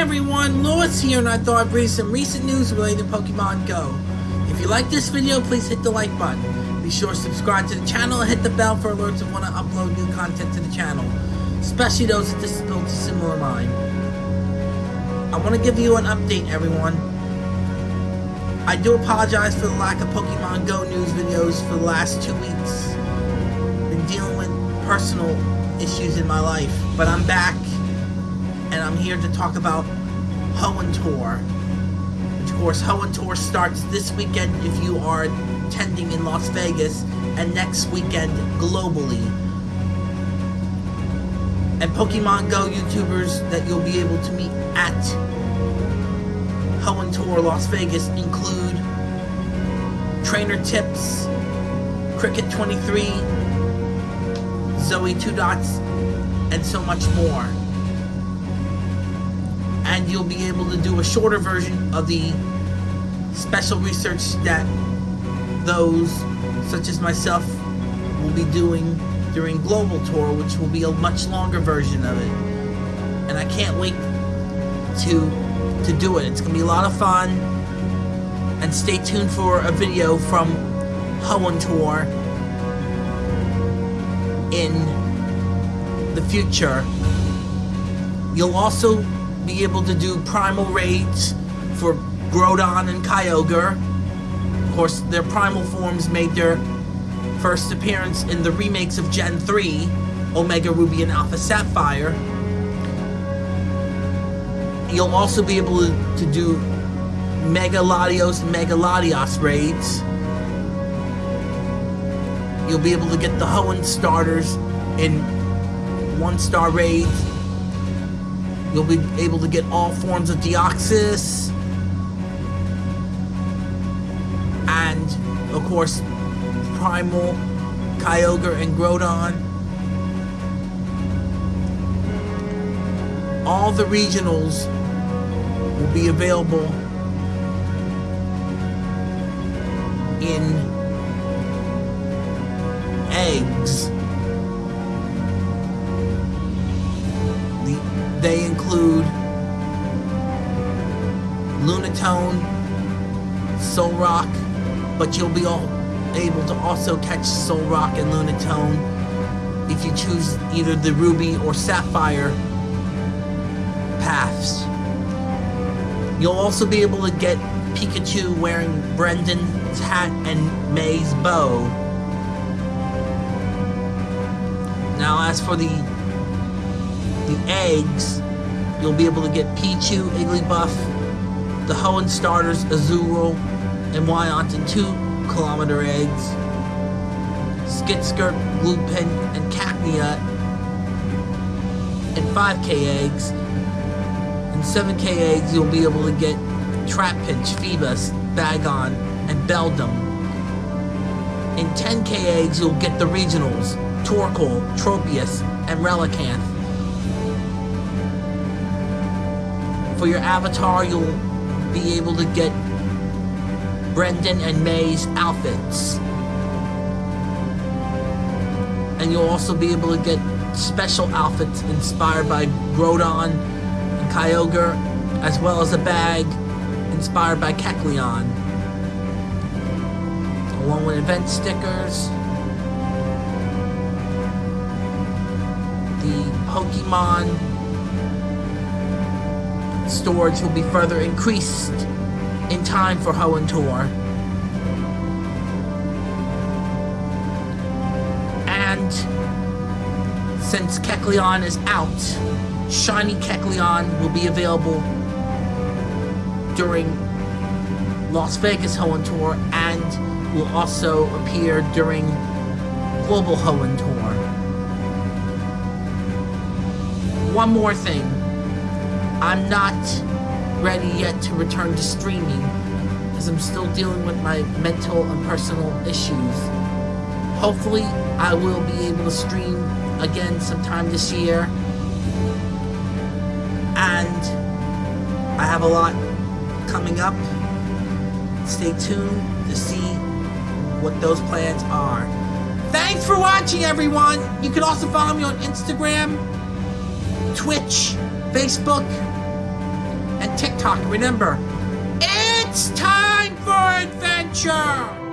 everyone, Lewis here and I thought I'd bring some recent news related to Pokemon Go. If you like this video, please hit the like button. Be sure to subscribe to the channel and hit the bell for alerts when I upload new content to the channel, especially those with disabilities similar to mine. I want to give you an update everyone. I do apologize for the lack of Pokemon Go news videos for the last two weeks. Been dealing with personal issues in my life, but I'm back and I'm here to talk about Hoenn Tour. Which, of course, Hoenn Tour starts this weekend if you are attending in Las Vegas, and next weekend globally. And Pokemon Go YouTubers that you'll be able to meet at Hoenn Tour Las Vegas include Trainer Tips, Cricket 23, Zoe Two Dots, and so much more and you'll be able to do a shorter version of the special research that those such as myself will be doing during Global Tour, which will be a much longer version of it. And I can't wait to to do it. It's gonna be a lot of fun. And stay tuned for a video from Hoenn Tour in the future. You'll also be able to do primal raids for Groudon and Kyogre. Of course, their primal forms made their first appearance in the remakes of Gen 3, Omega Ruby and Alpha Sapphire. You'll also be able to, do Mega Latias and Mega Latios raids. You'll be able to get the Hoenn starters in one-star raids You'll be able to get all forms of Deoxys. And, of course, Primal, Kyogre, and Groudon. All the regionals will be available in Lunatone, Solrock, but you'll be able to also catch Solrock and Lunatone if you choose either the Ruby or Sapphire paths. You'll also be able to get Pikachu wearing Brendan's hat and May's bow. Now as for the the eggs, you'll be able to get Pichu, Igglybuff, the Hoenn starters, Azurill, and Wynaut in 2 kilometer eggs, Skitskirt, Gulpin, and Cacnea in 5k eggs. In 7k eggs, you'll be able to get Trapinch, Feebas, Bagon, and Beldum. In 10k eggs, you'll get the regionals, Torkoal, Tropius, and Relicanth. for your avatar, you'll be able to get Brendan and May's outfits. And you'll also be able to get special outfits inspired by Groudon and Kyogre, as well as a bag inspired by Kecleon. Along with event stickers, the Pokemon storage will be further increased in time for Hoenn Tour. And since Kecleon is out, Shiny Kecleon will be available during Las Vegas Hoenn Tour and will also appear during Global Hoenn Tour. One more thing. I'm not ready yet to return to streaming because I'm still dealing with my mental and personal issues. Hopefully, I will be able to stream again sometime this year. And I have a lot coming up. Stay tuned to see what those plans are. Thanks for watching, everyone! You can also follow me on Instagram, Twitch, Facebook, and TikTok. Remember, it's time for adventure!